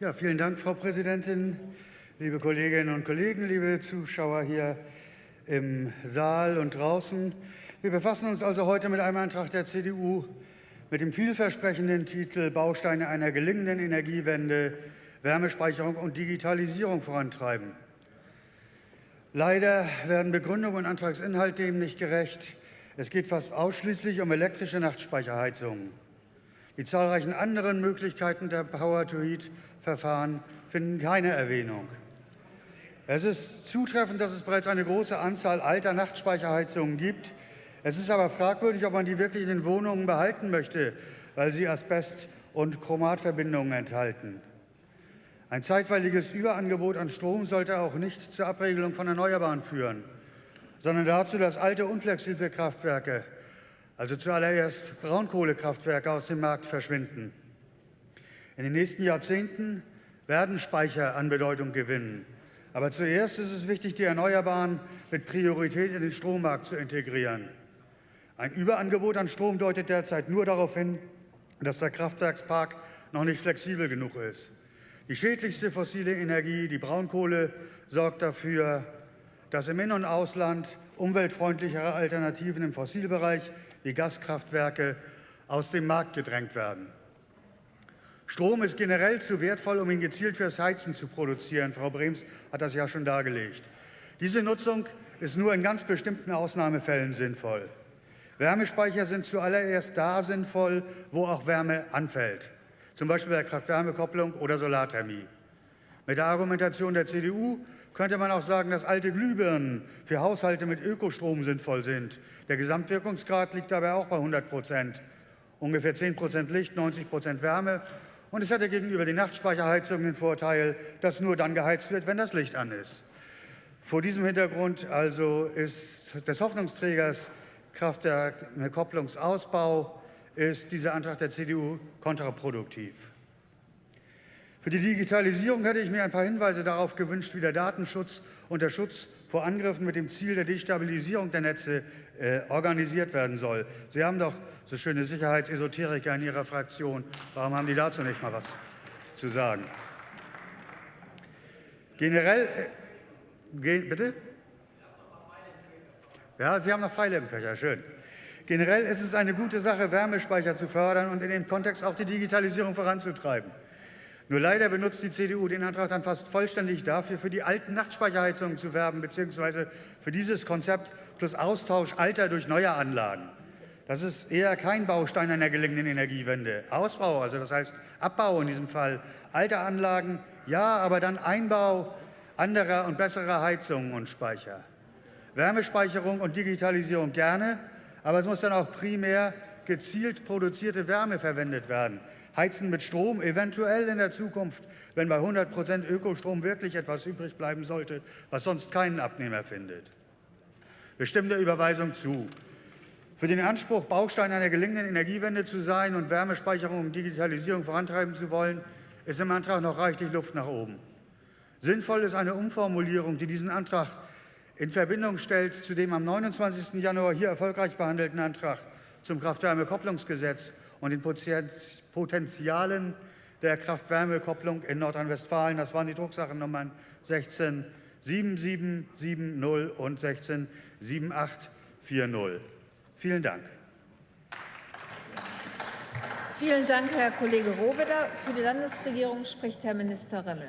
Ja, vielen Dank, Frau Präsidentin, liebe Kolleginnen und Kollegen, liebe Zuschauer hier im Saal und draußen. Wir befassen uns also heute mit einem Antrag der CDU mit dem vielversprechenden Titel Bausteine einer gelingenden Energiewende, Wärmespeicherung und Digitalisierung vorantreiben. Leider werden Begründung und Antragsinhalt dem nicht gerecht. Es geht fast ausschließlich um elektrische Nachtspeicherheizungen. Die zahlreichen anderen Möglichkeiten der Power-to-Heat-Verfahren finden keine Erwähnung. Es ist zutreffend, dass es bereits eine große Anzahl alter Nachtspeicherheizungen gibt. Es ist aber fragwürdig, ob man die wirklich in den Wohnungen behalten möchte, weil sie Asbest- und Chromatverbindungen enthalten. Ein zeitweiliges Überangebot an Strom sollte auch nicht zur Abregelung von Erneuerbaren führen, sondern dazu, dass alte unflexible Kraftwerke, also zuallererst Braunkohlekraftwerke, aus dem Markt verschwinden. In den nächsten Jahrzehnten werden Speicher an Bedeutung gewinnen. Aber zuerst ist es wichtig, die Erneuerbaren mit Priorität in den Strommarkt zu integrieren. Ein Überangebot an Strom deutet derzeit nur darauf hin, dass der Kraftwerkspark noch nicht flexibel genug ist. Die schädlichste fossile Energie, die Braunkohle, sorgt dafür, dass im In- und Ausland umweltfreundlichere Alternativen im Fossilbereich wie Gaskraftwerke aus dem Markt gedrängt werden. Strom ist generell zu wertvoll, um ihn gezielt fürs Heizen zu produzieren. Frau Brems hat das ja schon dargelegt. Diese Nutzung ist nur in ganz bestimmten Ausnahmefällen sinnvoll. Wärmespeicher sind zuallererst da sinnvoll, wo auch Wärme anfällt zum Beispiel bei Kraft-Wärme-Kopplung oder Solarthermie. Mit der Argumentation der CDU könnte man auch sagen, dass alte Glühbirnen für Haushalte mit Ökostrom sinnvoll sind. Der Gesamtwirkungsgrad liegt dabei auch bei 100 Prozent. Ungefähr 10 Prozent Licht, 90 Prozent Wärme. Und es hätte gegenüber den Nachtspeicherheizungen den Vorteil, dass nur dann geheizt wird, wenn das Licht an ist. Vor diesem Hintergrund also ist des Hoffnungsträgers Kraftwerk-Kopplungsausbau ist dieser Antrag der CDU kontraproduktiv. Für die Digitalisierung hätte ich mir ein paar Hinweise darauf gewünscht, wie der Datenschutz und der Schutz vor Angriffen mit dem Ziel der Destabilisierung der Netze äh, organisiert werden soll. Sie haben doch so schöne Sicherheitsesoteriker in Ihrer Fraktion. Warum haben die dazu nicht mal was zu sagen? Generell, äh, ge, bitte? Ja, Sie haben noch Pfeile im Köcher, schön. Generell ist es eine gute Sache, Wärmespeicher zu fördern und in dem Kontext auch die Digitalisierung voranzutreiben. Nur leider benutzt die CDU den Antrag dann fast vollständig dafür, für die alten Nachtspeicherheizungen zu werben, beziehungsweise für dieses Konzept plus Austausch alter durch neue Anlagen. Das ist eher kein Baustein einer gelingenden Energiewende. Ausbau, also das heißt Abbau in diesem Fall alter Anlagen, ja, aber dann Einbau anderer und besserer Heizungen und Speicher. Wärmespeicherung und Digitalisierung gerne, aber es muss dann auch primär gezielt produzierte Wärme verwendet werden. Heizen mit Strom, eventuell in der Zukunft, wenn bei 100 Prozent Ökostrom wirklich etwas übrig bleiben sollte, was sonst keinen Abnehmer findet. Wir stimmen der Überweisung zu. Für den Anspruch, Baustein einer gelingenden Energiewende zu sein und Wärmespeicherung und Digitalisierung vorantreiben zu wollen, ist im Antrag noch reichlich Luft nach oben. Sinnvoll ist eine Umformulierung, die diesen Antrag in Verbindung stellt zu dem am 29. Januar hier erfolgreich behandelten Antrag zum Kraft-Wärme-Kopplungsgesetz und den Potenzialen der Kraft-Wärme-Kopplung in Nordrhein-Westfalen. Das waren die Drucksachennummern 167770 und 167840. Vielen Dank. Vielen Dank, Herr Kollege Rohwedder. Für die Landesregierung spricht Herr Minister Remmel.